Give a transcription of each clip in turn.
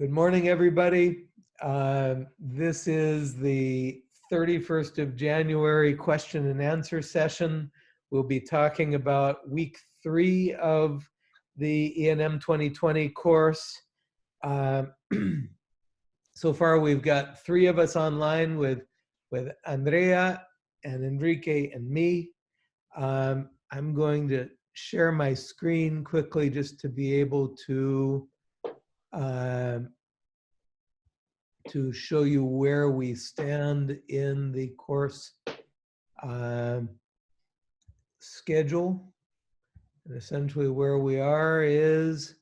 Good morning, everybody. Um, This is the 31st of January question and answer session. We'll be talking about week three of the E and M 2020 course. Um, So far, we've got three of us online with, with Andrea and Enrique and me. Um, I'm going to share my screen quickly just to be able to um, to show you where we stand in the course um, schedule. And essentially where we are is,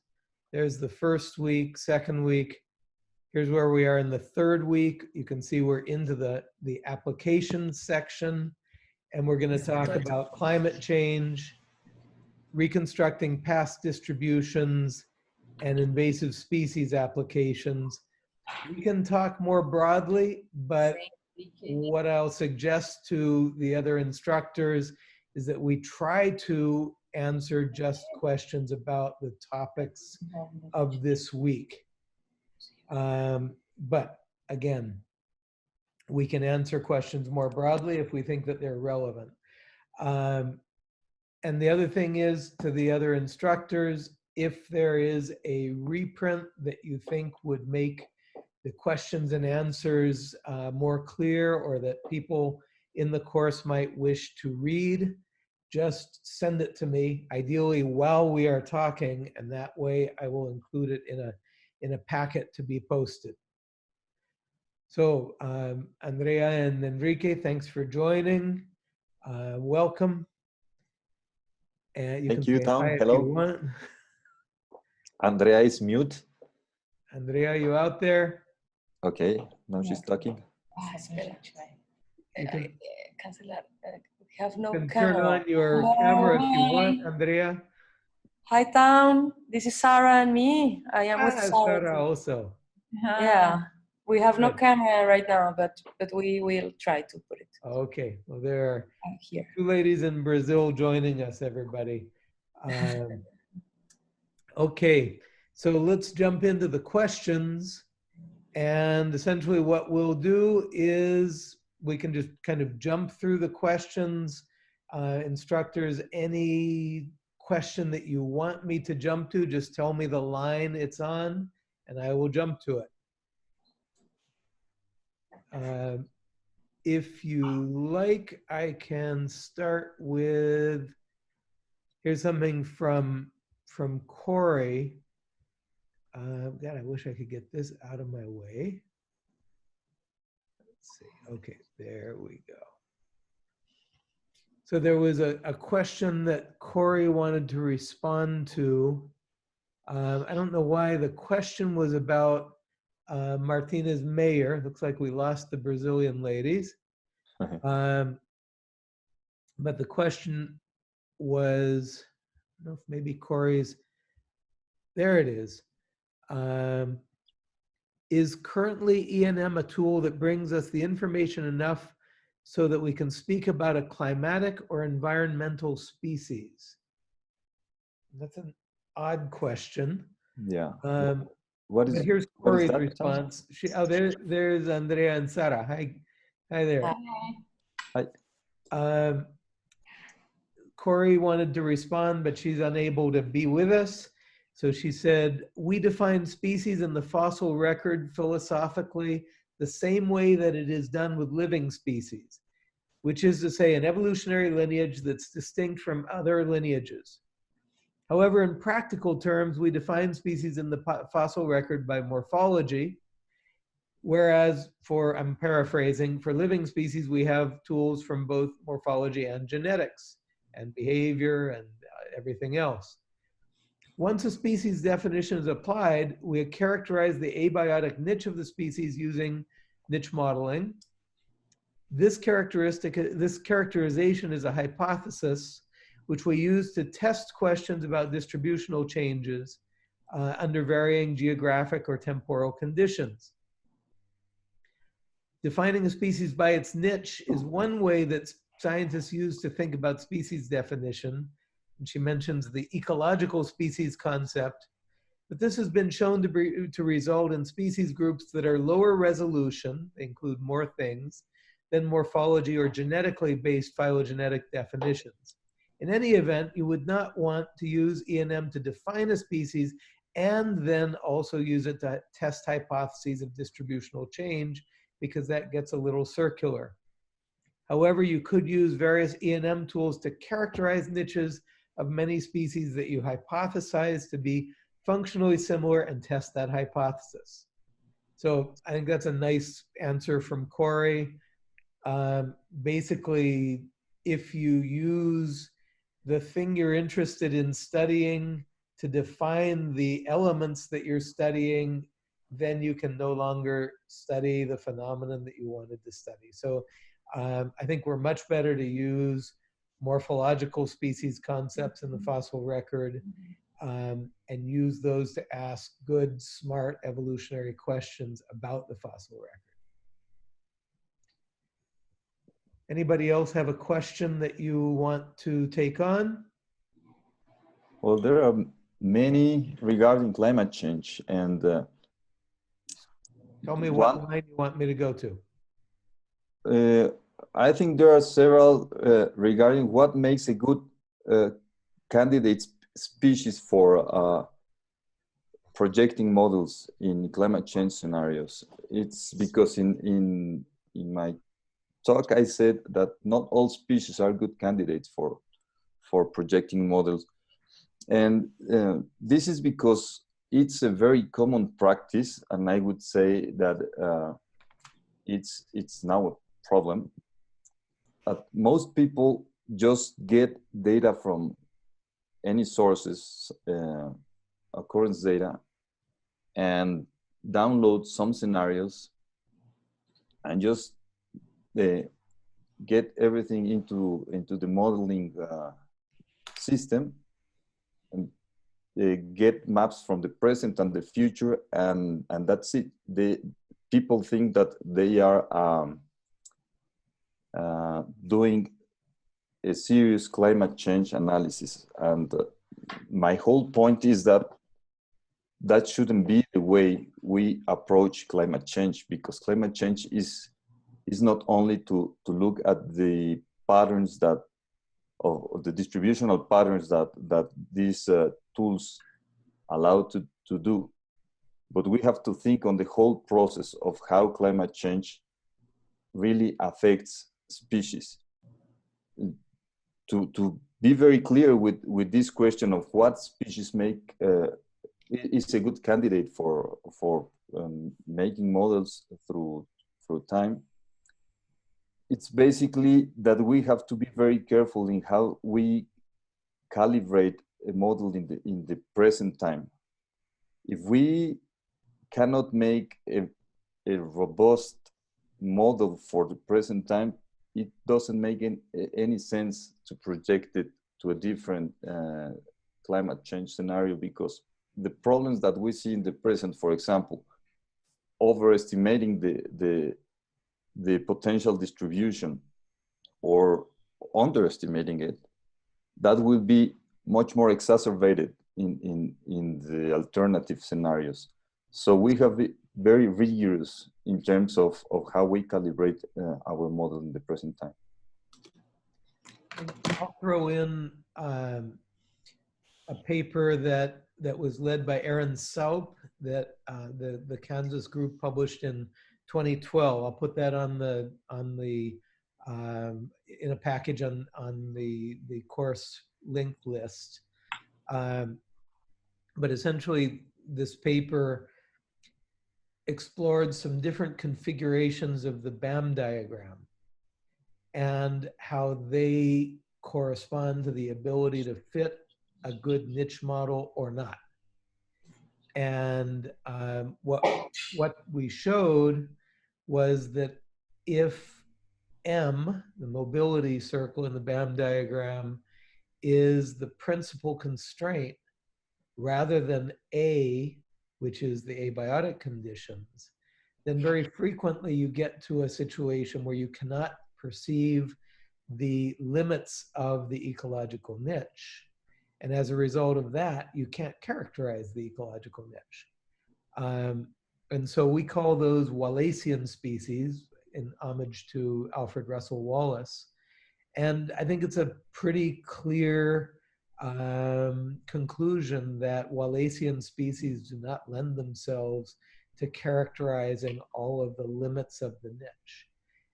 there's the first week, second week. Here's where we are in the third week. You can see we're into the, the application section. And we're gonna talk about climate change, reconstructing past distributions, and invasive species applications. We can talk more broadly, but what I'll suggest to the other instructors is that we try to answer just questions about the topics of this week. Um, But again, we can answer questions more broadly if we think that they're relevant. Um, And the other thing is, to the other instructors, if there is a reprint that you think would make the questions and answers uh, more clear or that people in the course might wish to read, just send it to me, ideally while we are talking, and that way I will include it in a, in a packet to be posted. So um, Andrea and Enrique, thanks for joining. Uh, welcome. And Thank can you, Town. Hello. you want. Andrea is mute. Andrea, you out there? Okay, now she's talking. Ah, espera. You can- eh, cancelar. eh, We have no You can turn on your camera if you want, Andrea. Hi, Town. This is Sarah and me. I am with Ah, Sarah. Sarah also. Yeah, we have no camera right now, but but we will try to put it Okay, well, there are uh, here. two ladies in Brazil joining us, everybody. Um, Okay, so let's jump into the questions. And essentially what we'll do is we can just kind of jump through the questions. Uh, Instructors, any question that you want me to jump to, just tell me the line it's on and I will jump to it. Um, If you like, I can start with, here's something from, from Corey. Uh, God, I wish I could get this out of my way. Let's see. Okay, there we go. So there was a, a question that Corey wanted to respond to. Um, I don't know why the question was about uh, Martinez Meyer. Looks like we lost the Brazilian ladies. Um, but the question was, know if maybe Corey's, there it is. Um, is currently ENM a tool that brings us the information enough so that we can speak about a climatic or environmental species? That's an odd question. Yeah. Um, What but here's Corey's is response. She, oh, there, there's Andrea and Sara. Hi, hi there. Hi. Um, Corey wanted to respond, but she's unable to be with us. So she said, we define species in the fossil record philosophically the same way that it is done with living species, which is to say an evolutionary lineage that's distinct from other lineages. However, in practical terms, we define species in the fossil record by morphology, whereas for, I'm paraphrasing, for living species, we have tools from both morphology and genetics and behavior and uh, everything else. Once a species definition is applied, we characterize the abiotic niche of the species using niche modeling. This characteristic, this characterization is a hypothesis which we use to test questions about distributional changes uh, under varying geographic or temporal conditions. Defining a species by its niche is one way that scientists use to think about species definition. And she mentions the ecological species concept. But this has been shown to, be, to result in species groups that are lower resolution, they include more things, than morphology or genetically based phylogenetic definitions. In any event, you would not want to use ENM to define a species and then also use it to test hypotheses of distributional change because that gets a little circular. However, you could use various ENM tools to characterize niches of many species that you hypothesize to be functionally similar and test that hypothesis. So I think that's a nice answer from Corey. Um, basically, if you use the thing you're interested in studying to define the elements that you're studying, then you can no longer study the phenomenon that you wanted to study. So um, I think we're much better to use morphological species concepts in the fossil record um, and use those to ask good, smart evolutionary questions about the fossil record. Anybody else have a question that you want to take on? Well, there are many regarding climate change and uh, Tell me what One- line you want me to go to. Uh, I think there are several uh, regarding what makes a good uh, candidate species for projecting models in climate change scenarios. It's because in in in my talk I said that not all species are good candidates for for projecting models, and uh, this is because it's a very common practice, and I would say that uh, it's it's now problem. That most people just get data from any sources, uh, occurrence data, and download some scenarios, and just uh, get everything into into the modeling uh, system and uh, get maps from the present and the future and and that's it they people think that they are um, uh, doing a serious climate change analysis. And uh, my whole point is that that shouldn't be the way we approach climate change because climate change is is not only to to look at the patterns that of, the distributional patterns that that these uh, tools allow to to do. But we have to think on the whole process of how climate change really affects species. To to be very clear with with this question of what species make uh, is a good candidate for for um, making models through through time. It's basically that we have to be very careful in how we calibrate a model in the in the present time. If we cannot make a, a robust model for the present time it doesn't make any, sense to project it to a different uh, climate change scenario because the problems that we see in the present for example overestimating the the the potential distribution or underestimating it, that will be much more exacerbated in, in, in the alternative scenarios. So we have very rigorous in terms of, of how we calibrate uh, our model in the present time. I'll throw in um, a paper that that was led by Erin Saupe that uh, the the Kansas group published in 2012. I'll put that on the on the um, in a package on on the the course link list. Um, but essentially, this paper explored some different configurations of the BAM diagram and how they correspond to the ability to fit a good niche model or not. And um, what what we showed was that if M, the mobility circle in the BAM diagram, is the principal constraint rather than A, which is the abiotic conditions, then very frequently you get to a situation where you cannot perceive the limits of the ecological niche. And as a result of that, you can't characterize the ecological niche. Um, and so we call those Wallacean species in homage to Alfred Russel Wallace. And I think it's a pretty clear um, conclusion that Wallacean species do not lend themselves to characterizing all of the limits of the niche.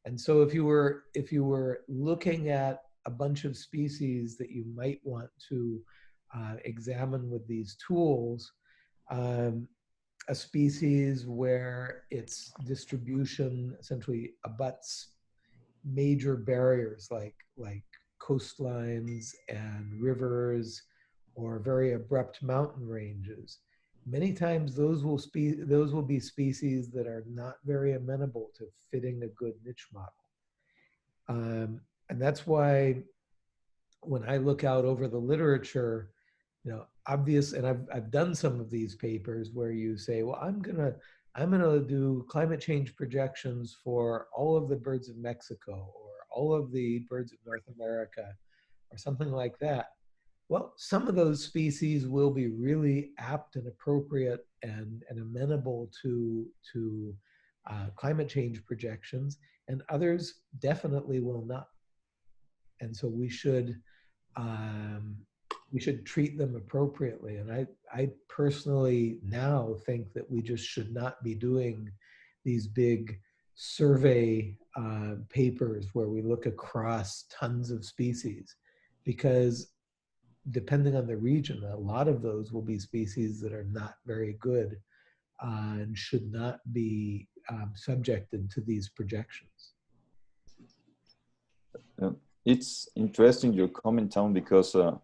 And so if you were if you were looking at a bunch of species that you might want to uh, examine with these tools, um, a species where its distribution essentially abuts major barriers like like coastlines and rivers or very abrupt mountain ranges. Many times those will spe- those will be species that are not very amenable to fitting a good niche model. Um, and that's why when i look out over the literature you know obvious and I've, I've done some of these papers where you say well i'm gonna i'm gonna do climate change projections for all of the birds of mexico all of the birds of north america or something like that well some of those species will be really apt and appropriate and, and amenable to to uh, climate change projections and others definitely will not and so we should um, we should treat them appropriately. And I, I personally now think that we just should not be doing these big survey uh, papers where we look across tons of species because depending on the region, a lot of those will be species that are not very good uh, and should not be um, subjected to these projections. Uh, it's interesting your comment, Town, because uh,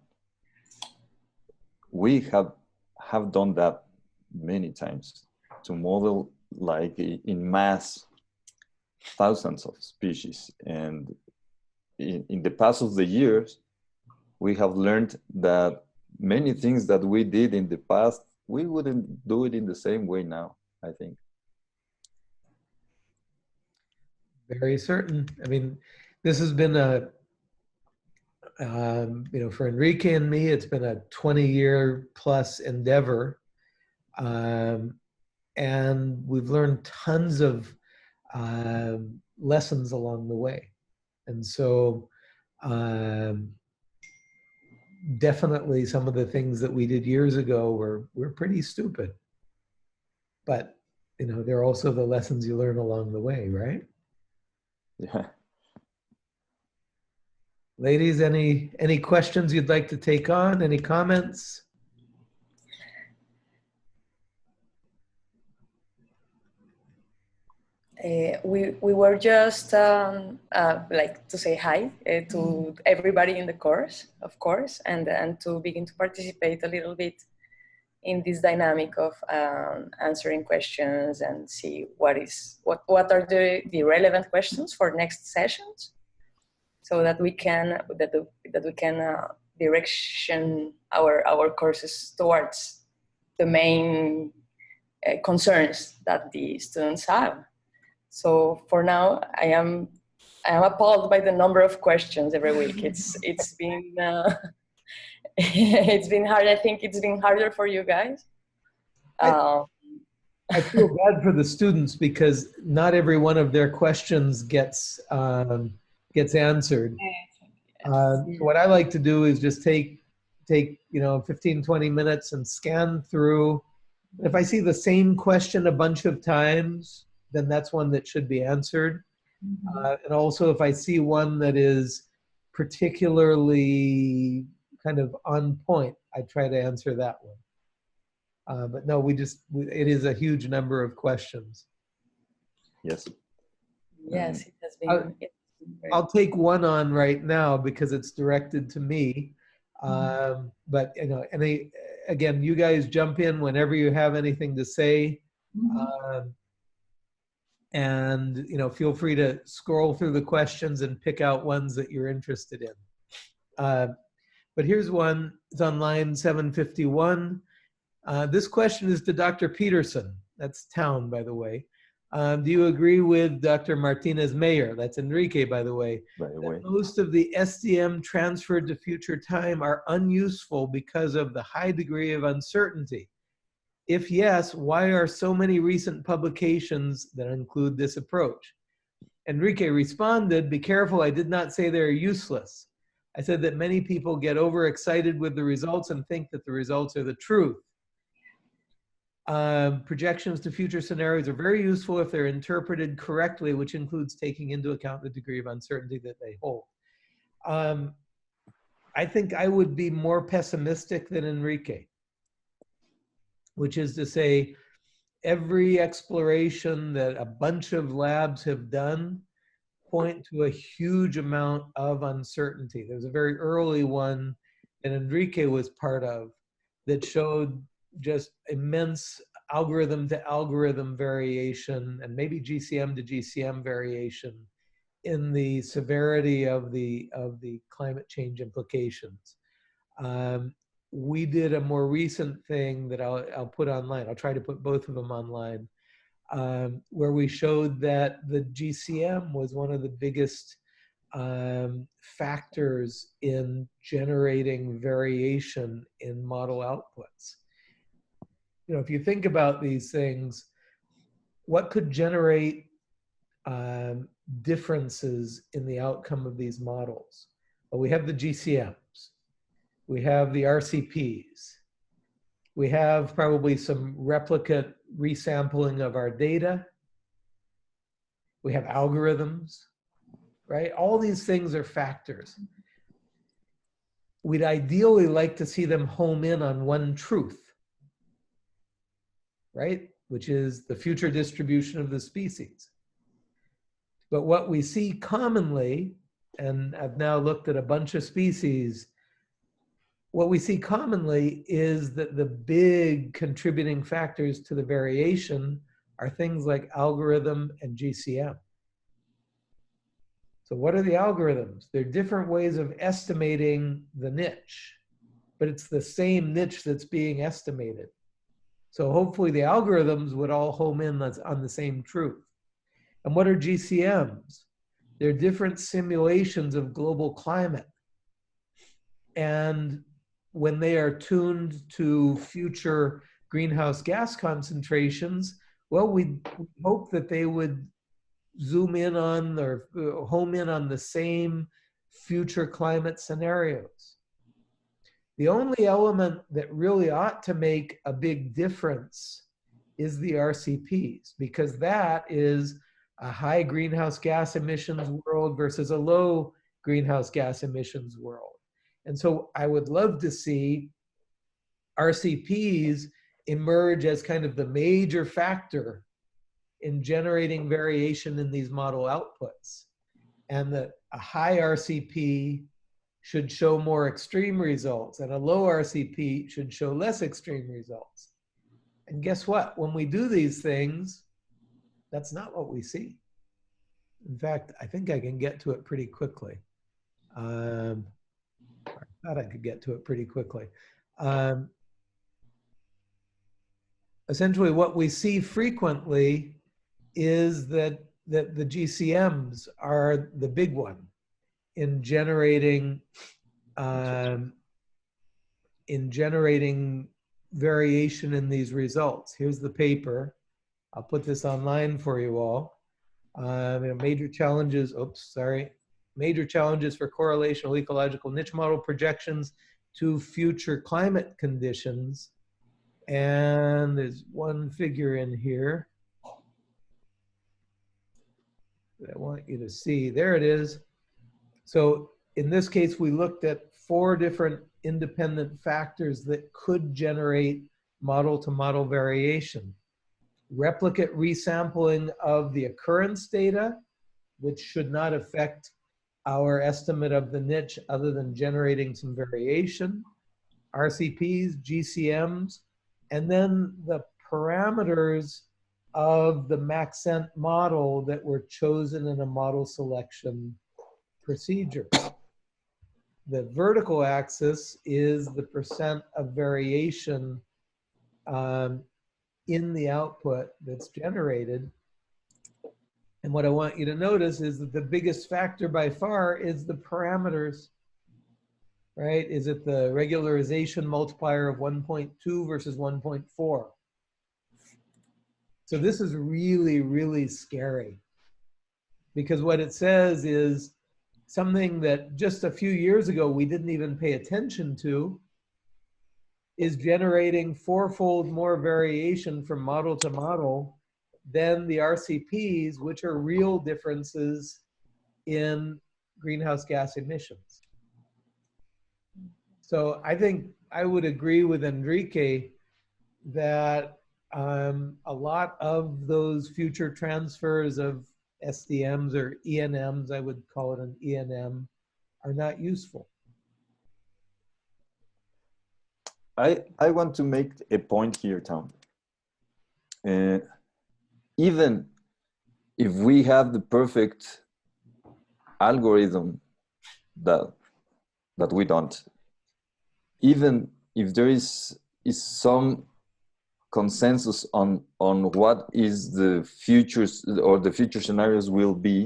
we have have done that many times to model like in mass thousands of species. And in, in the past of the years we have learned that many things that we did in the past we wouldn't do it in the same way now i think. Very certain. I mean this has been a um, you know, for Enrique and me, it's been a 20 year plus endeavor. Um, and we've learned tons of uh, lessons along the way. And so um, definitely some of the things that we did years ago were, were pretty stupid. But, you know, they're also the lessons you learn along the way, right? Yeah. Ladies, any any questions you'd like to take on? Any comments? Uh, we, we were just um, uh, like to say hi uh, to everybody in the course, of course, and, and to begin to participate a little bit in this dynamic of um, answering questions and see what is what, what are the, the relevant questions for next sessions so that we can that, that we can uh, direction our our courses towards the main uh, concerns that the students have so for now, I am I am appalled by the number of questions every week. It's it's been uh, it's been hard. I think it's been harder for you guys. I, I feel bad for the students because not every one of their questions gets um, gets answered. Uh, what I like to do is just take take you know 15 20 minutes and scan through. If I see the same question a bunch of times, then that's one that should be answered. Mm-hmm. Uh, and also, if I see one that is particularly kind of on point, I try to answer that one. Uh, but no, we just, we, it is a huge number of questions. Yes. Yes, it has been. I'll, I'll take one on right now because it's directed to me. Mm-hmm. Um, but you know, any again, you guys jump in whenever you have anything to say. Mm-hmm. Um, and you know feel free to scroll through the questions and pick out ones that you're interested in uh, but here's one it's on line 751 uh, this question is to dr peterson that's town by the way Um, do you agree with Dr. Martinez Meyer? That's Enrique, by the way. by the way. most of the SDM transferred to future time are unuseful because of the high degree of uncertainty? If yes, why are so many recent publications that include this approach? Enrique responded, be careful, I did not say they're useless. I said that many people get overexcited with the results and think that the results are the truth. Um, projections to future scenarios are very useful if they're interpreted correctly, which includes taking into account the degree of uncertainty that they hold. Um, I think I would be more pessimistic than Enrique, which is to say, every exploration that a bunch of labs have done point to a huge amount of uncertainty. There was a very early one that Enrique was part of that showed just immense algorithm to algorithm variation and maybe GCM to GCM variation in the severity of the of the climate change implications. Um, we did a more recent thing that I'll, I'll put online. I'll try to put both of them online, um, where we showed that the GCM was one of the biggest um, factors in generating variation in model outputs. You know, if you think about these things, what could generate um, differences in the outcome of these models? Well, we have the GCMs, we have the RCPs, we have probably some replicate resampling of our data, we have algorithms, right? All these things are factors. We'd ideally like to see them home in on one truth, right? Which is the future distribution of the species. But what we see commonly, and I've now looked at a bunch of species, what we see commonly is that the big contributing factors to the variation are things like algorithm and GCM. So what are the algorithms? They're different ways of estimating the niche, but it's the same niche that's being estimated. So hopefully the algorithms would all home in on the same truth. And what are GCMs? They're different simulations of global climate. And when they are tuned to future greenhouse gas concentrations, well, we hope that they would zoom in on or uh, home in on the same future climate scenarios. The only element that really ought to make a big difference is the RCPs, because that is a high greenhouse gas emissions world versus a low greenhouse gas emissions world. And so I would love to see RCPs emerge as kind of the major factor in generating variation in these model outputs. And that a high RCP should show more extreme results and a low RCP should show less extreme results. And guess what? When we do these things, that's not what we see. In fact, I think I can get to it pretty quickly. Um, thought I could get to it pretty quickly. Um, essentially, what we see frequently is that, that the GCMs are the big one in generating um, in generating variation in these results. Here's the paper. I'll put this online for you all. Um, major challenges, oops, sorry. Major challenges for correlational ecological niche model projections to future climate conditions. And there's one figure in here that I want you to see. There it is. So in this case, we looked at four different independent factors that could generate model to model variation. Replicate resampling of the occurrence data, which should not affect our estimate of the niche other than generating some variation. RCPs, GCMs, and then the parameters of the Maxent model that were chosen in a model selection procedure. The vertical axis is the percent of variation um, in the output that's generated. And what I want you to notice is that the biggest factor by far is the parameters, right? Is it the regularization multiplier of 1.2 versus 1.4? So this is really, really scary because what it says is something that just a few years ago we didn't even pay attention to is generating fourfold more variation from model to model than the RCPs, which are real differences in greenhouse gas emissions. So I think I would agree with Enrique that um, a lot of those future transfers of SDMs or ENMs, I would call it an ENM, are not useful. I, I want to make a point here, Town. Uh, even if we have the perfect algorithm that that we don't, even if there is is some consensus on on what is the futures or the future scenarios will be,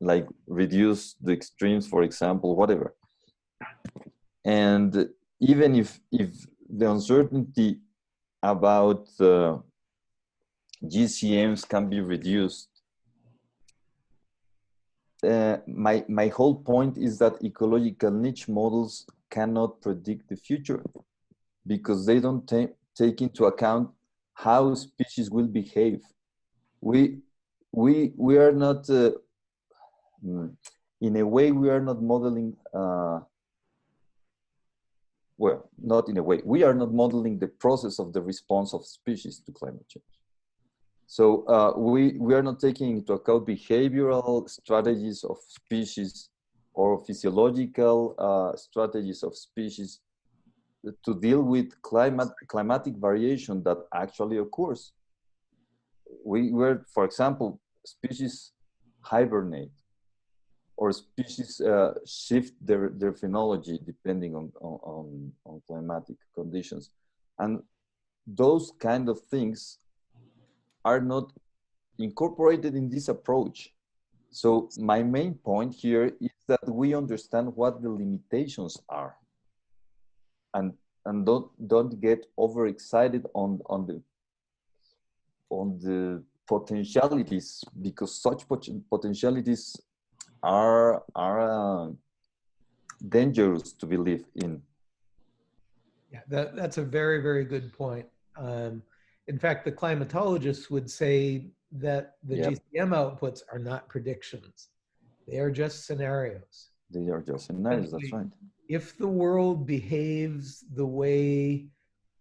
like reduce the extremes, for example, whatever. And even if if the uncertainty about uh, GCMs can be reduced. Uh, my, my whole point is that ecological niche models cannot predict the future because they don't take into account how species will behave. We, we, we are not, uh, in a way, we are not modeling uh, well, not in a way, we are not modeling the process of the response of species to climate change. So uh, we, we are not taking into account behavioral strategies of species or physiological uh, strategies of species to deal with climate, climatic variation that actually occurs. We were, for example, species hibernate or species uh, shift their, their phenology depending on, on, on climatic conditions. And those kind of things are not incorporated in this approach. So my main point here is that we understand what the limitations are and, and don't, don't get overexcited on, on, the, on the potentialities because such pot potentialities are are uh, dangerous to believe in. Yeah, that, that's a very, very good point. Um, in fact, the climatologists would say that the yep. GCM outputs are not predictions. They are just scenarios. They are just scenarios, that's right. If the world behaves the way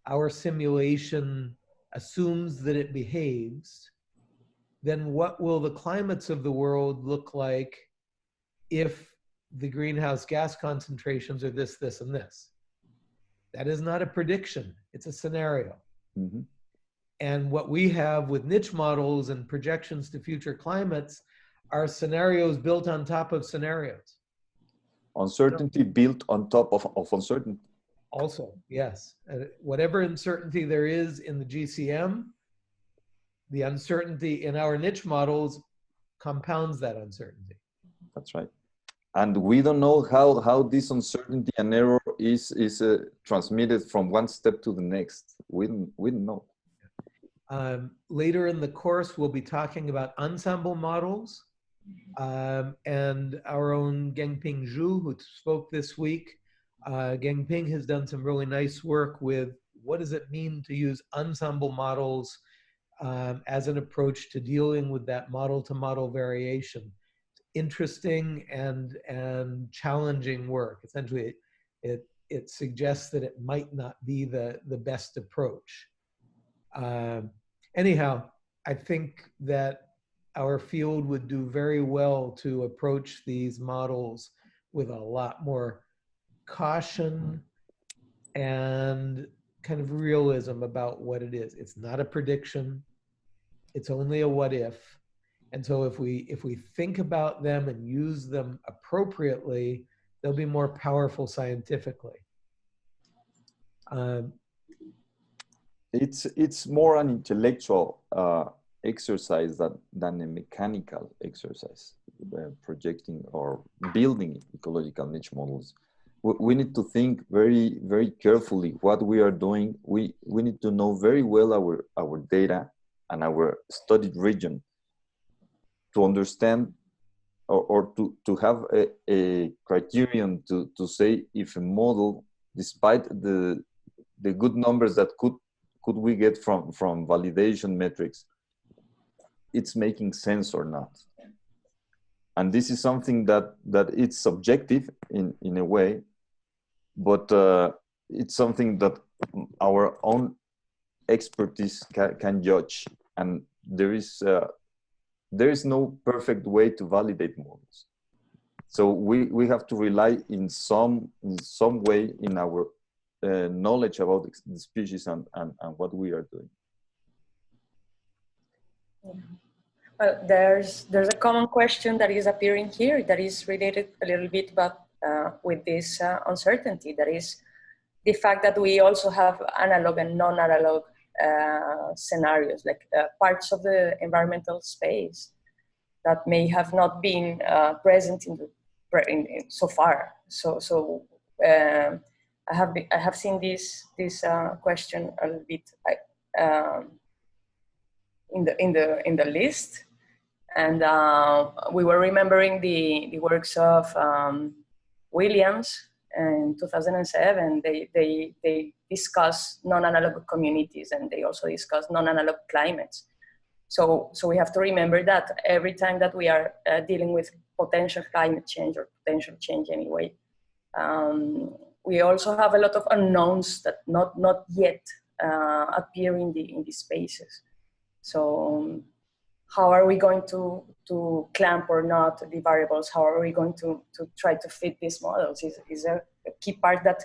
our simulation assumes that it behaves, then what will the climates of the world look like if the greenhouse gas concentrations are this, this, and this. That is not a prediction, it's a scenario. Mm -hmm. And what we have with niche models and projections to future climates are scenarios built on top of scenarios. Uncertainty built on top of, of uncertainty. Also, yes. Uh, whatever uncertainty there is in the GCM, the uncertainty in our niche models compounds that uncertainty. That's right and we don't know how how this uncertainty and error is is uh, transmitted from one step to the next we don't we don't know um, later in the course we'll be talking about ensemble models um, and our own Gengping Zhu who spoke this week uh, Gengping has done some really nice work with what does it mean to use ensemble models um, as an approach to dealing with that model to model variation interesting and and challenging work. Essentially, it, it, it suggests that it might not be the the best approach. Um, anyhow, I think that our field would do very well to approach these models with a lot more caution and kind of realism about what it is. It's not a prediction. It's only a what if. And so if we if we think about them and use them appropriately, they'll be more powerful scientifically. Um, it's it's more an intellectual uh, exercise that, than a mechanical exercise, uh, projecting or building ecological niche models. We, we need to think very, very carefully what we are doing. We, we need to know very well our, our data and our studied region to understand or, or to, to have a, a criterion to, to say if a model, despite the, the good numbers that could, could we get from, from validation metrics, it's making sense or not. And this is something that, that it's subjective in, in a way, but uh, it's something that our own expertise can, judge. And there is uh, there is no perfect way to validate models. So we, we have to rely in some, in some way in our uh, knowledge about the species and, and, and what we are doing. Well, there's, there's a common question that is appearing here that is related a little bit about, uh, with this uh, uncertainty. That is the fact that we also have analog and non-analog uh, scenarios, like uh, parts of the environmental space that may have not been uh, present in the in, in, so far. So, so um, I have been, I have seen this this uh, question a little bit um, in the in the in the list, and uh, we were remembering the the works of um, Williams in 2007. They they they discuss non-analog communities and they also discuss non-analog climates. So, so we have to remember that every time that we are uh, dealing with potential climate change or potential change anyway, um, we also have a lot of unknowns that not, not yet uh, appear in the, in these spaces. So um, how are we going to, to clamp or not the variables? How are we going to, to try to fit these models is, is a, a key part that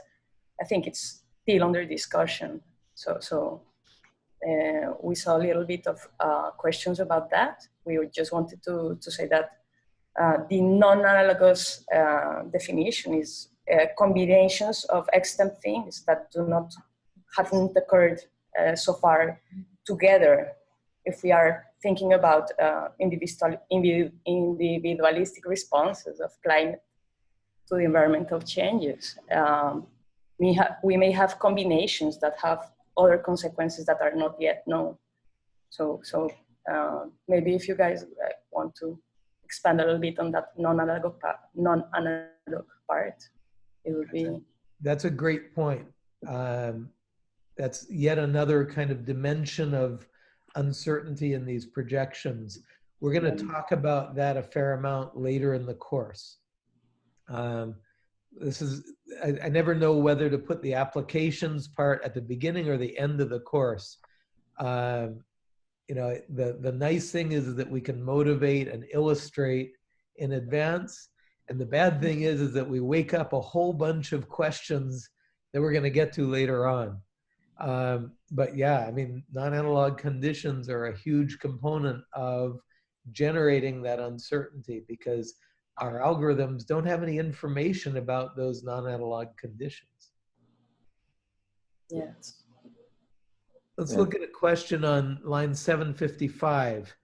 I think it's still under discussion. So, so uh, we saw a little bit of uh, questions about that. We just wanted to, to say that uh, the non-analogous uh, definition is uh, combinations of extant things that do not haven't occurred uh, so far together. If we are thinking about individual, individualistic responses of climate to the environmental changes, um, we, we may have combinations that have other consequences that are not yet known. So, so uh, maybe if you guys uh, want to expand a little bit on that non-analog part, non-analog part, it would be. That's a great point. Um, that's yet another kind of dimension of uncertainty in these projections. We're going to talk about that a fair amount later in the course. Um, this is I, I, never know whether to put the applications part at the beginning or the end of the course um, you know the the nice thing is that we can motivate and illustrate in advance and the bad thing is is that we wake up a whole bunch of questions that we're going to get to later on um, but yeah i mean non-analog conditions are a huge component of generating that uncertainty because our algorithms don't have any information about those non-analog conditions. Yes. Let's Yeah. look at a question on line 755.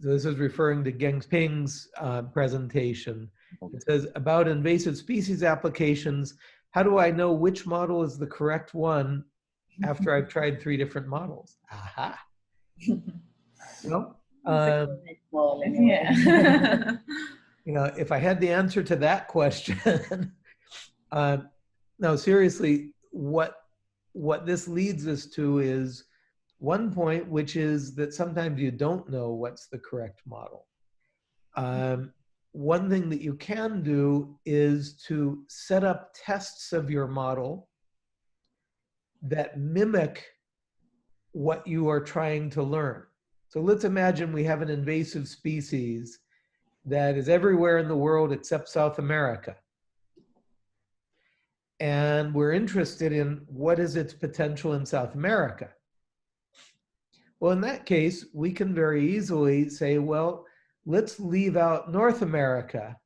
So This is referring to Gengping's uh, presentation. It says, about invasive species applications, how do I know which model is the correct one after I've tried three different models? Aha. Well, um, Yeah. you know, if I had the answer to that question, uh, no, seriously, what what this leads us to is one point, which is that sometimes you don't know what's the correct model. Um, one thing that you can do is to set up tests of your model that mimic what you are trying to learn. So let's imagine we have an invasive species that is everywhere in the world except South America. And we're interested in what is its potential in South America. Well, in that case, we can very easily say, well, let's leave out North America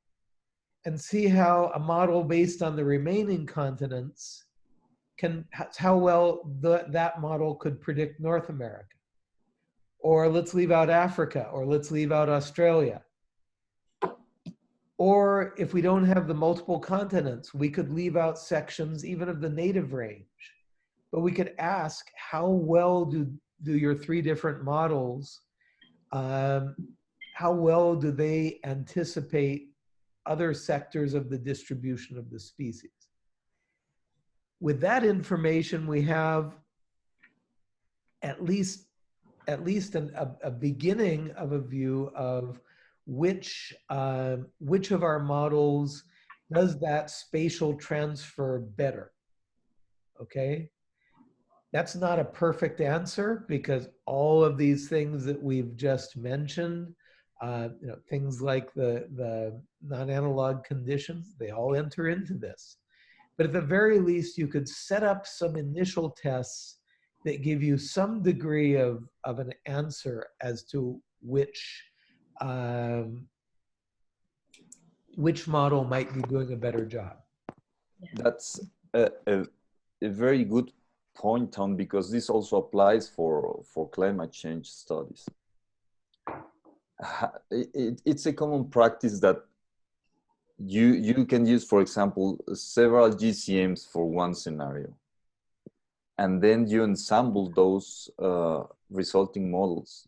and see how a model based on the remaining continents can, how well the, that model could predict North America. or let's leave out Africa, or let's leave out Australia. Or if we don't have the multiple continents, we could leave out sections even of the native range. But we could ask, how well do, do your three different models, um, how well do they anticipate other sectors of the distribution of the species? With that information, we have at least at least an, a, a beginning of a view of which uh, which of our models does that spatial transfer better. Okay, that's not a perfect answer because all of these things that we've just mentioned, uh, you know, things like the the non-analog conditions, they all enter into this. But at the very least, you could set up some initial tests that give you some degree of, of an answer as to which um, which model might be doing a better job. That's a, a, a very good point, on because this also applies for, for climate change studies. It, it, it's a common practice that you, you can use, for example, several GCMs for one scenario. And then you ensemble those uh, resulting models.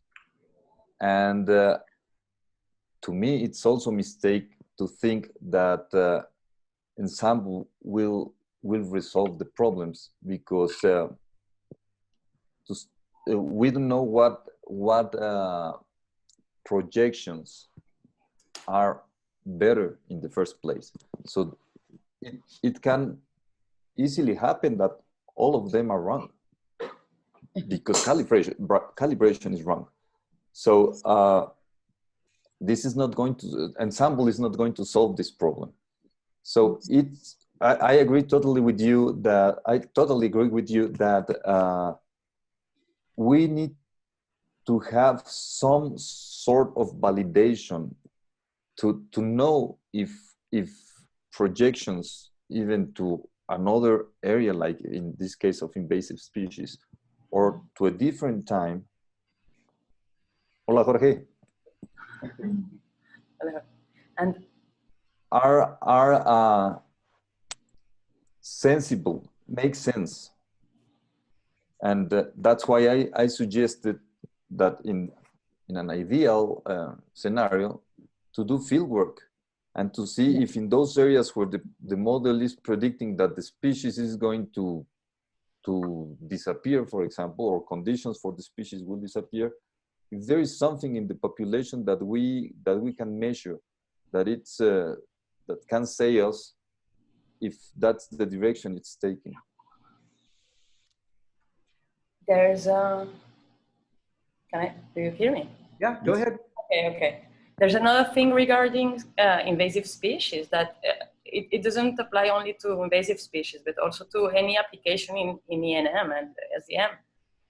And uh, to me, it's also a mistake to think that uh, ensemble will will resolve the problems because uh, to, uh, we don't know what what uh, projections are better in the first place. So it, it can easily happen that all of them are wrong because calibration calibration is wrong. So uh, this is not going to ensemble is not going to solve this problem. So it's I, I agree totally with you that I totally agree with you that uh, we need to have some sort of validation to to know if if projections even to another area like in this case of invasive species or to a different time hola jorge Hello. and are are uh, sensible makes sense. And uh, that's why I, I suggested that in in an ideal uh, scenario to do field work and to see if in those areas where the, the model is predicting that the species is going to to disappear, for example, or conditions for the species will disappear, if there is something in the population that we that we can measure, that it's uh, that can say us if that's the direction it's taking. There's a. Can I? Do you hear me? Yeah, go ahead. Okay. Okay. There's another thing regarding uh, invasive species that uh, it, it, doesn't apply only to invasive species, but also to any application in, in ENM and SDM.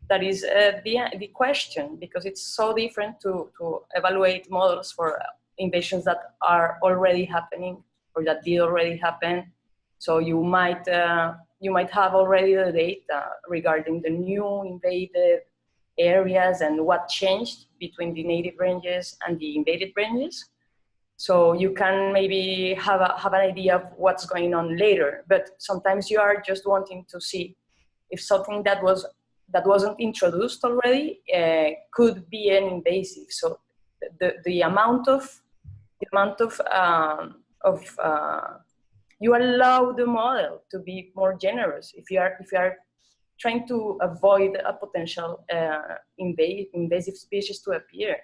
That is uh, the, the question, because it's so different to, to evaluate models for invasions that are already happening or that did already happen. So you might, uh, you might have already the data regarding the new invaded areas and what changed between the native ranges and the invaded ranges. So you can maybe have, a, have an idea of what's going on later, but sometimes you are just wanting to see if something that was that wasn't introduced already uh, could be an invasive. So the, the amount of the amount of um, of uh, you allow the model to be more generous if you are if you are trying to avoid a potential uh, invasive, invasive species to appear.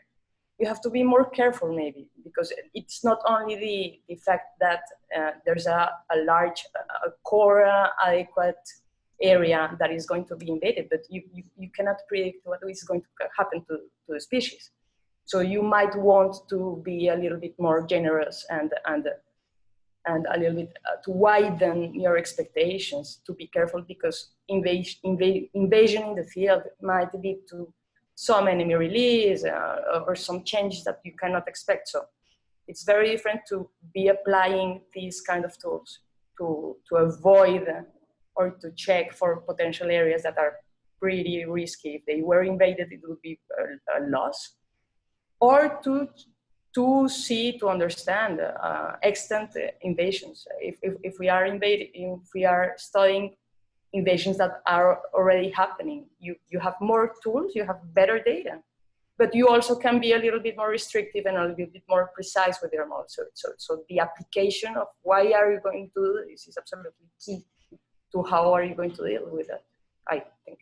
You have to be more careful maybe because it's not only the, the fact that uh, there's a, a large a core adequate area that is going to be invaded, but you, you, you cannot predict what is going to happen to, to the species. So you might want to be a little bit more generous and, and and a little bit uh, to widen your expectations to be careful because invasion, inv invasion in the field might lead to some enemy release uh, or some changes that you cannot expect. So it's very different to be applying these kind of tools to, to avoid or to check for potential areas that are pretty risky. If they were invaded, it would be a, a loss. Or to to see to understand uh, extent invasions. If, if, if we are invading, if we are studying invasions that are already happening, you you have more tools, you have better data but you also can be a little bit more restrictive and a little bit more precise with your model. So, so, so the application of why are you going to do this is absolutely key to how are you going to deal with that, I think.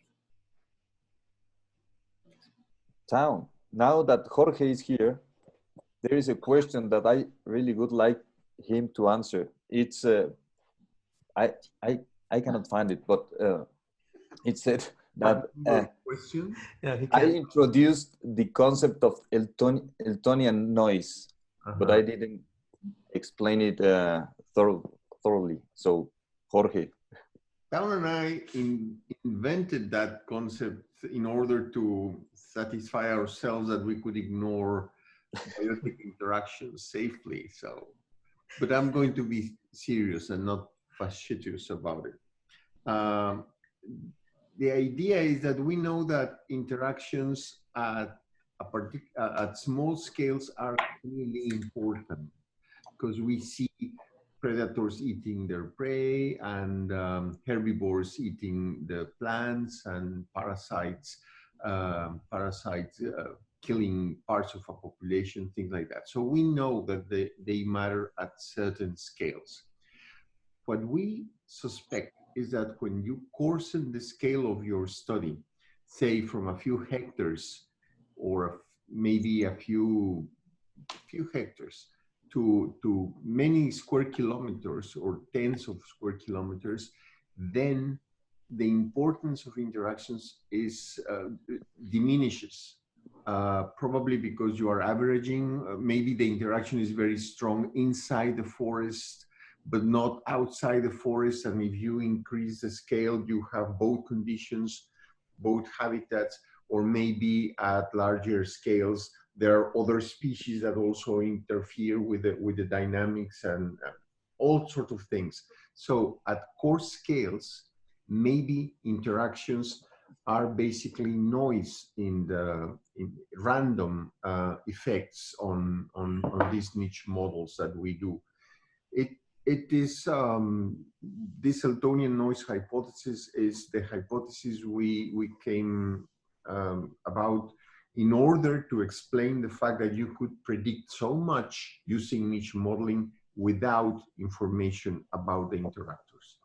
Town, now that Jorge is here, there is a question that I really would like him to answer. It's, uh, I, I, I cannot find it, but uh, it said that uh, question. Yeah, he I introduced the concept of Elton, Eltonian noise, but Uh-huh. I didn't explain it uh, thorough, thoroughly. So, Jorge, Town and I in, invented that concept in order to satisfy ourselves that we could ignore biotic interactions safely. So, but I'm going to be serious and not facetious about it. Um, the idea is that we know that interactions at at small scales are really important because we see predators eating their prey and um, herbivores eating the plants and parasites um, parasites uh, killing parts of a population things like that so we know that they, they matter at certain scales what we suspect is that when you coarsen the scale of your study say from a few hectares or maybe a few few hectares to, to many square kilometers or tens of square kilometers, then the importance of interactions is uh, diminishes. Uh, probably because you are averaging, uh, maybe the interaction is very strong inside the forest, but not outside the forest. And if you increase the scale, you have both conditions, both habitats, or maybe at larger scales, there are other species that also interfere with the, with the dynamics and uh, all sorts of things. So at coarse scales, maybe interactions are basically noise in the random uh, effects on, on, on these niche models that we do. It, it is, um, this Eltonian noise hypothesis is the hypothesis we, we came um, about in order to explain the fact that you could predict so much using niche modeling without information about the interactors.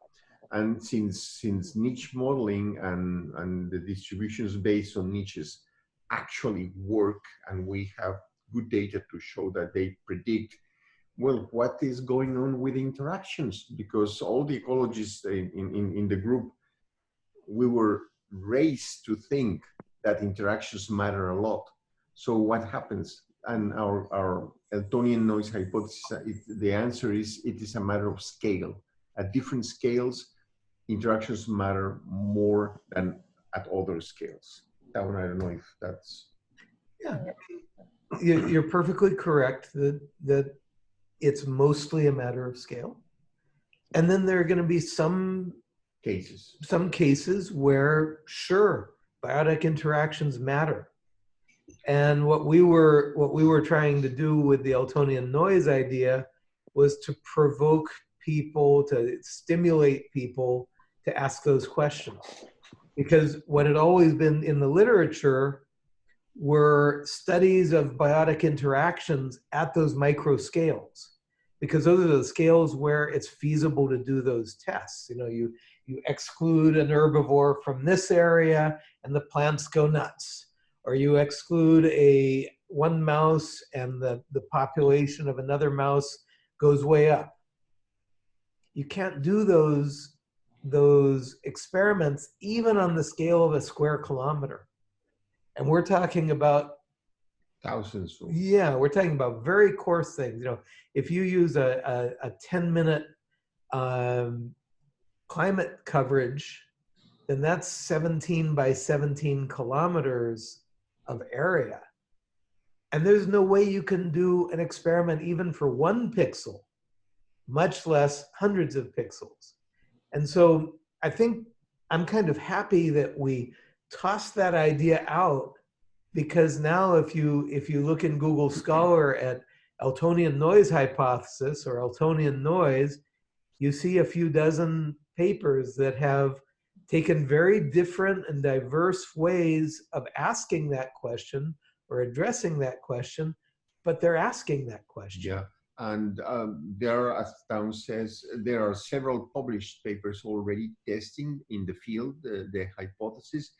And since, since niche modeling and, and the distributions based on niches actually work and we have good data to show that they predict well, what is going on with interactions? Because all the ecologists in, in, in the group, we were raised to think that interactions matter a lot. So what happens? And our, our Eltonian noise hypothesis, it, the answer is it is a matter of scale. At different scales, interactions matter more than at other scales. That one, I don't know if that's Yeah, You- you're perfectly correct that, that it's mostly a matter of scale. And then there are going to be some cases. some cases where sure biotic interactions matter and what we were what we were trying to do with the eltonian noise idea was to provoke people to stimulate people to ask those questions because what had always been in the literature were studies of biotic interactions at those micro scales because those are the scales where it's feasible to do those tests. You know you you exclude an herbivore from this area and the plants go nuts. Or you exclude a one mouse and the, the population of another mouse goes way up. You can't do those those experiments even on the scale of a square kilometer and we're talking about Thousands. Yeah, we're talking about very coarse things. You know, if you use a, a, a 10 minute um, climate coverage, then that's 17 by 17 kilometers of area. And there's no way you can do an experiment even for one pixel, much less hundreds of pixels. And so I think I'm kind of happy that we tossed that idea out because now if you if you look in Google Scholar at Eltonian noise hypothesis or Eltonian noise, you see a few dozen papers that have taken very different and diverse ways of asking that question or addressing that question, but they're asking that question. Yeah, and um, there, as Town says, there are several published papers already testing in the field the, the hypothesis.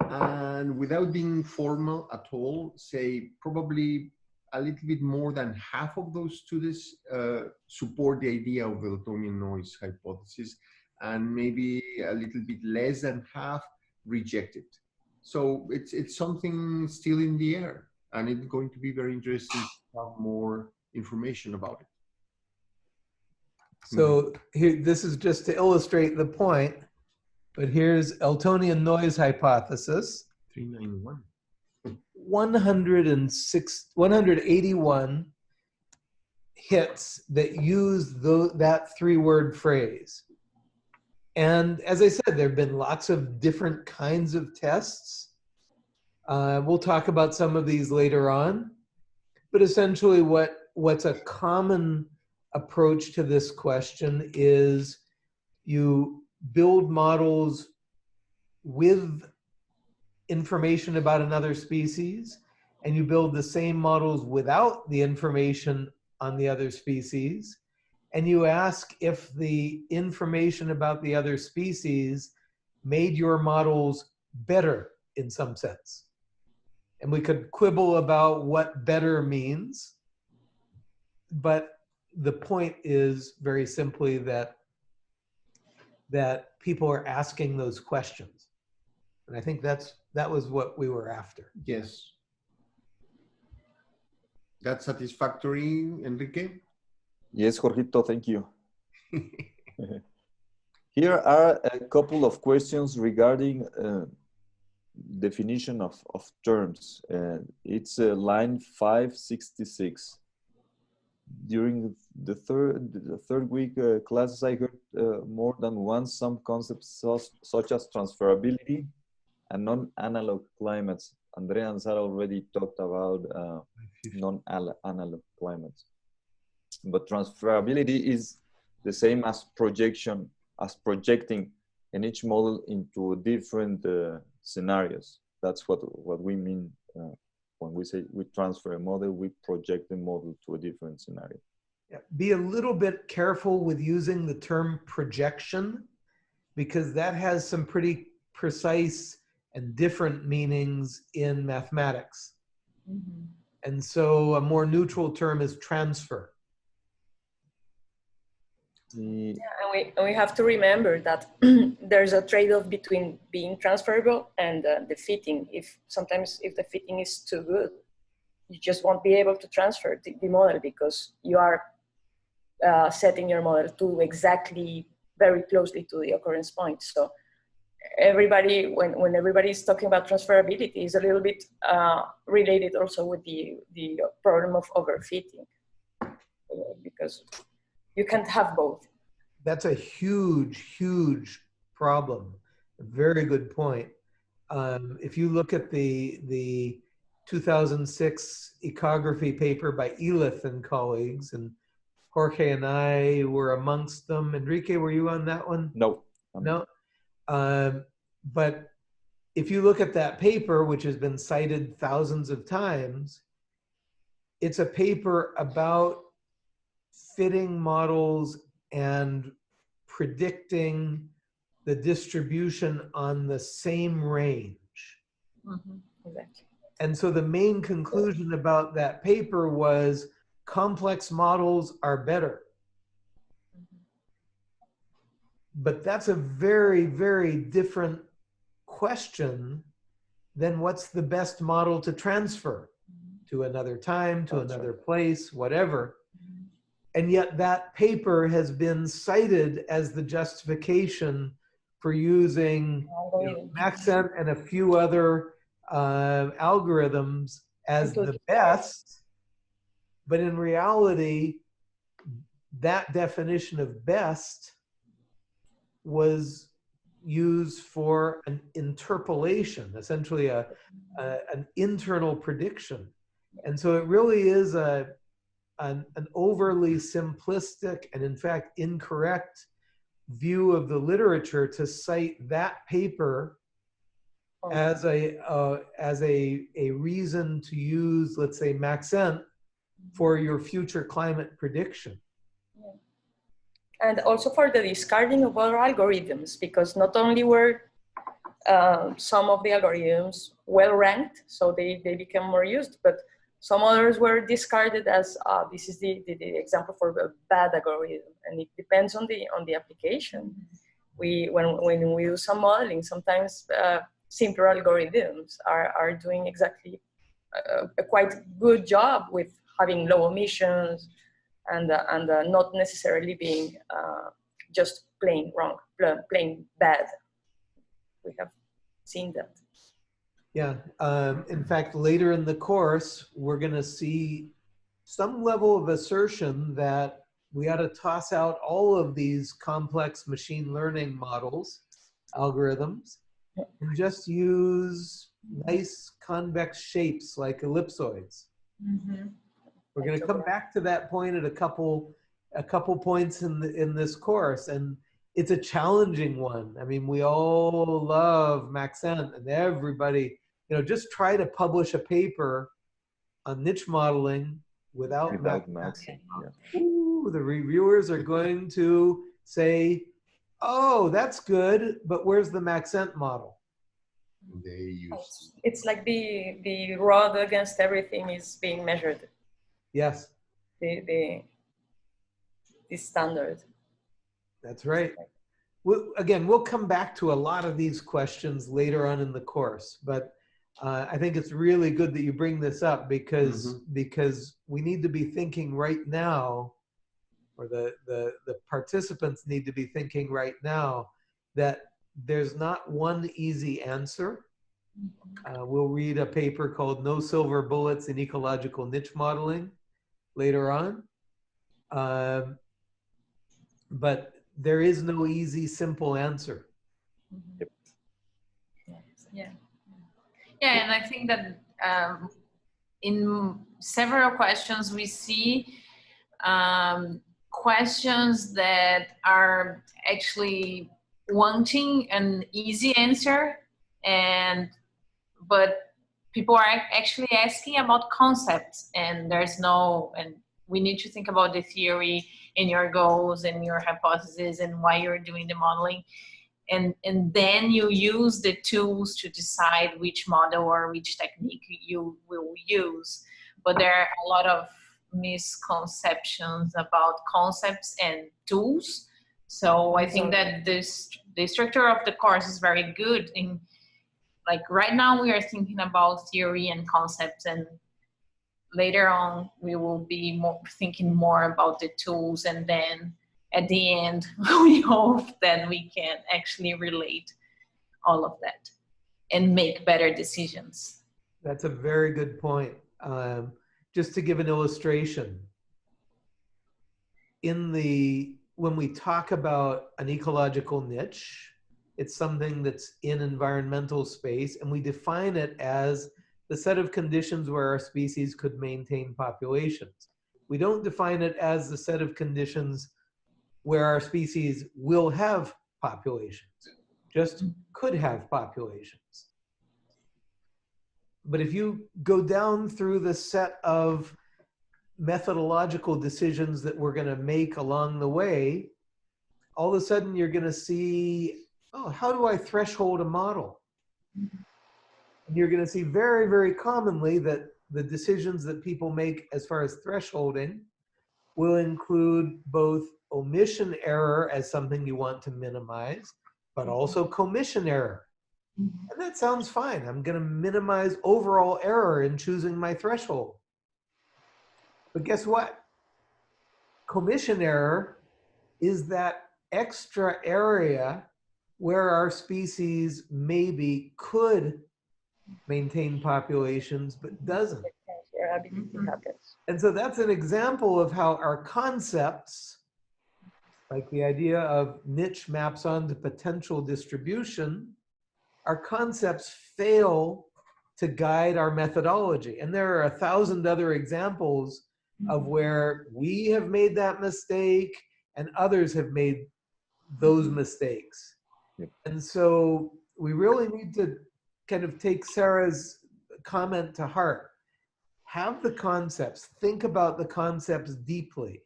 And without being formal at all, say probably a little bit more than half of those students uh, support the idea of the Eltonian noise hypothesis, and maybe a little bit less than half reject it. So it's it's something still in the air, and it's going to be very interesting to have more information about it. So here, this is just to illustrate the point, but here's Eltonian noise hypothesis. 391. 106, 181 hits that use tho- that three word phrase. And as I said, there have been lots of different kinds of tests. Uh, we'll talk about some of these later on. But essentially, what, what's a common approach to this question is you build models with information about another species and you build the same models without the information on the other species and you ask if the information about the other species made your models better in some sense. And we could quibble about what better means, but the point is very simply that that people are asking those questions. And I think that's that was what we were after. Yes. That's satisfactory, Enrique? Yes, Jorgito, thank you. Here are a couple of questions regarding uh, definition of, of terms. Uh, it's uh, line 566. During the third, the third week uh, classes, I heard uh, more than once some concepts such, as transferability and non-analog climates. Andrea and Sara already talked about uh, non-analog climates. But transferability is the same as projection, as projecting in each model into different uh, scenarios. That's what, what we mean uh, when we say we transfer a model, we project the model to a different scenario. Yeah, Be a little bit careful with using the term projection because that has some pretty precise and different meanings in mathematics. Mhm. And so a more neutral term is transfer. The- And we, and we have to remember that there's a trade-off between being transferable and uh, the fitting. If sometimes if the fitting is too good, you just won't be able to transfer the, the model because you are uh, setting your model to exactly very closely to the occurrence point. So everybody, when, when everybody is talking about transferability, is a little bit uh, related also with the, the problem of overfitting uh, because you can't have both. That's a huge, huge problem. A very good point. Um, if you look at the, the 2006 ecography paper by Elith and colleagues, and Jorge and I were amongst them. Enrique, were you on that one? no, No. Um, but if you look at that paper, which has been cited thousands of times, it's a paper about fitting models and predicting the distribution on the same range. Mm-hmm, exactly. And so the main conclusion about that paper was complex models are better. Mm-hmm. But that's a very, very different question than what's the best model to transfer mm-hmm. to another time, to That's another place, whatever. And yet that paper has been cited as the justification for using you know, Maxent and a few other uh, algorithms as the best. But in reality, that definition of best was used for an interpolation, essentially a, a an internal prediction. And so it really is a an, an overly simplistic and in fact incorrect view of the literature to cite that paper Oh, as a uh, as a a reason to use, let's say, Maxent for your future climate prediction. and also for the discarding of other algorithms, because not only were uh, some of the algorithms well ranked, so they, they became more used, but some others were discarded as uh, this is the, the, the example for a bad algorithm, and it depends on the on the application. We when when we do some modeling, sometimes uh, simpler algorithms are are doing exactly a, a quite good job with having low omissions and uh, and uh, not necessarily being uh, just plain wrong, pl- plain bad. We have seen that. Yeah. Um, in fact, later in the course, we're going to see some level of assertion that we ought to toss out all of these complex machine learning models, algorithms, and just use nice convex shapes like ellipsoids. Mhm. We're going to come back to that point at a couple a couple points in the, in this course, and it's a challenging one. I mean, we all love Maxent, and everybody, you know, just try to publish a paper on niche modeling without, Without Maxent. Yeah. Ooh, the reviewers are going to say, "Oh, that's good, but where's the Maxent model?" They use. It's, it's like the the rod against everything is being measured. Yes, The the the standard. That's right. We'll, again, we'll come back to a lot of these questions later on in the course, but uh, I think it's really good that you bring this up because because we need to be thinking right now, or the, the the participants need to be thinking right now that there's not one easy answer. Uh, we'll read a paper called "No Silver Bullets in Ecological Niche Modeling" later on. Um, but there is no easy, simple answer. Yep. Yeah. Yeah, and I think that um, in several questions we see um, questions that are actually wanting an easy answer, and but people are actually asking about concepts, and there's no, and we need to think about the theory and your goals and your hypotheses and why you're doing the modeling and and then you use the tools to decide which model or which technique you will use. But there are a lot of misconceptions about concepts and tools. So i think that this the structure of the course is very good in like right now we are thinking about theory and concepts and later on we will be more thinking more about the tools and then at the end we hope that we can actually relate all of that and make better decisions That's a very good point. Um, just to give an illustration, in the when we talk about an ecological niche, it's something that's in environmental space, and we define it as the set of conditions where our species could maintain populations. We don't define it as the set of conditions where our species will have populations, just mm-hmm. could have populations. But if you go down through the set of methodological decisions that we're going to make along the way, all of a sudden you're going to see, oh, how do I threshold a model? Mm-hmm. And you're going to see very, very commonly that the decisions that people make as far as thresholding will include both omission error as something you want to minimize, but mm-hmm. also commission error. Mm-hmm. And that sounds fine. I'm going to minimize overall error in choosing my threshold. But guess what? Commission error is that extra area where our species maybe could maintain populations but doesn't. Where everything happens. And so that's an example of how our concepts like the idea of niche maps onto potential distribution, our concepts fail to guide our methodology. And there are a thousand other examples of mm-hmm. where we have made that mistake and others have made those mm-hmm. mistakes. Yep. And so we really need to kind of take Sarah's comment to heart. Have the concepts, think about the concepts deeply,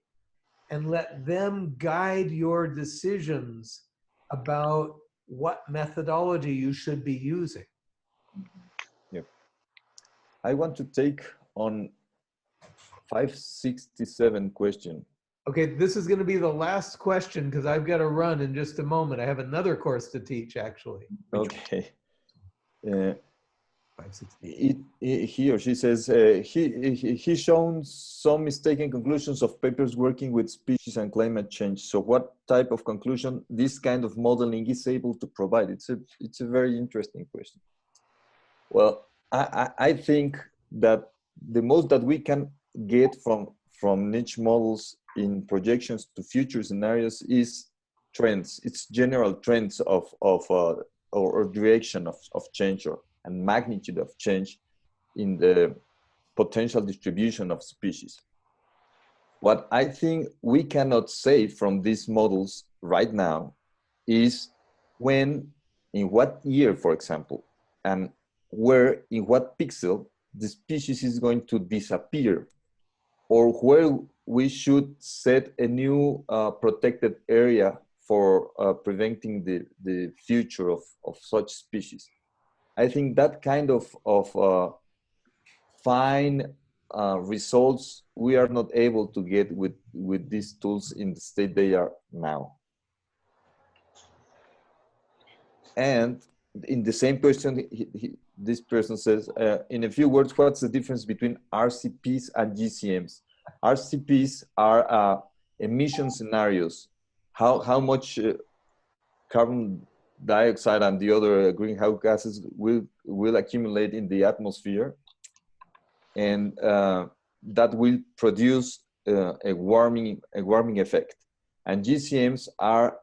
and let them guide your decisions about what methodology you should be using. Yeah. I want to take on 567 question. Okay, this is going to be the last question because I've got to run in just a moment. I have another course to teach, actually. Okay. Uh, 560. it, it- he or she says uh, he, he he shown some mistaken conclusions of papers working with species and climate change. So, what type of conclusion this kind of modeling is able to provide? It's a it's a very interesting question. Well, I, I, I think that the most that we can get from from niche models in projections to future scenarios is trends. It's general trends of of uh, or, or direction of, of change or and magnitude of change in the potential distribution of species. What I think we cannot say from these models right now is when, in what year, for example, and where, in what pixel, the species is going to disappear, or where we should set a new uh, protected area for uh, preventing the, the future of, of such species. I think that kind of, of uh, fine uh, results we are not able to get with, with these tools in the state they are now. And in the same question, he, he, this person says, uh, in a few words, what's the difference between RCPs and GCMs? RCPs are uh, emission scenarios. How, how much uh, carbon dioxide and the other greenhouse gases will will accumulate in the atmosphere. And uh, that will produce uh, a warming a warming effect. And gcms are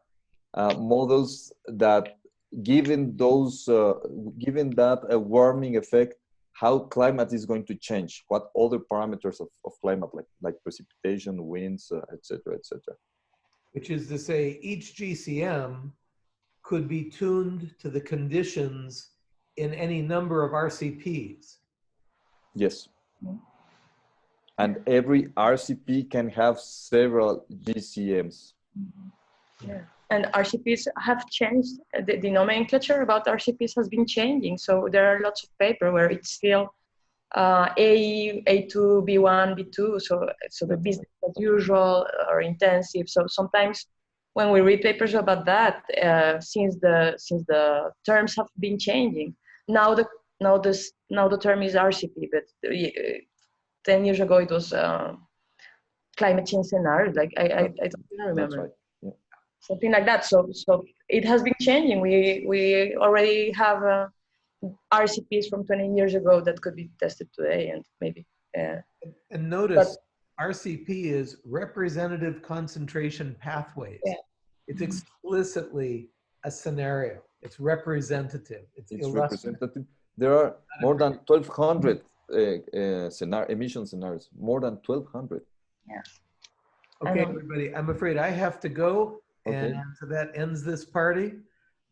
uh, models that given those uh, given that a warming effect how climate is going to change what other parameters of, of climate like like precipitation winds etc etc Which is to say, each GCM could be tuned to the conditions in any number of RCPs. Yes. And every RCP can have several GCMs. Yeah. And RCPs have changed. The, the nomenclature about RCPs has been changing. So there are lots of paper where it's still uh, A, A2, B1, B2. So, so the business as usual or intensive. So sometimes when we read papers about that, uh, since the since the terms have been changing, now the now this now the term is RCP, but uh, ten years ago it was uh, climate change scenario. Like I I, I don't even remember right. Yeah. something like that. So so it has been changing. We we already have uh, RCPs from 20 years ago that could be tested today, and maybe. Uh, And notice RCP is representative concentration pathways. Yeah. It's explicitly a scenario. It's representative. It's, It's representative. There are more than 1,200 uh, uh, scenario, emission scenarios, more than 1,200. Yeah. Okay, everybody, I'm afraid I have to go. Okay. And so that ends this party.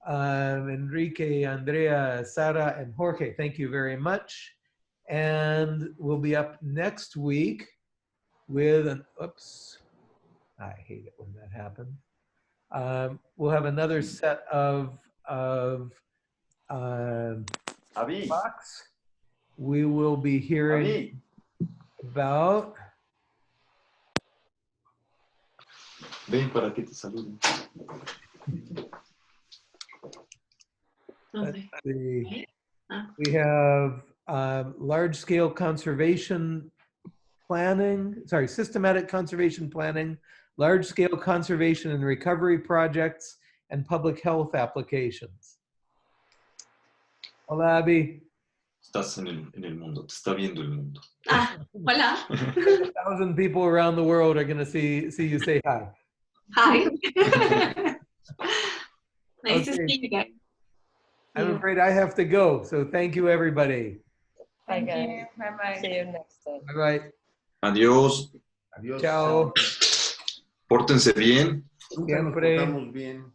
Um, Enrique, Andrea, Sara, and Jorge, thank you very much. And we'll be up next week with an, oops, I hate it when that happens. Um, we'll have another set of, of um, Avi, talks. We will be hearing about Ven para que te saluden. Okay. Ah. we have um, large-scale conservation planning, sorry, systematic conservation planning, large-scale conservation and recovery projects, and public health applications. Hola, Abby. Estás en el, en el mundo, te está viendo el mundo. Ah, hola. A thousand people around the world are going to see see you say hi. Hi. nice to see you guys. I'm Yeah. afraid I have to go. So thank you, everybody. Bye, Thank you. Bye-bye. See you next time. Bye bye. Adiós. Adiós. Pórtense bien. Siempre. bien.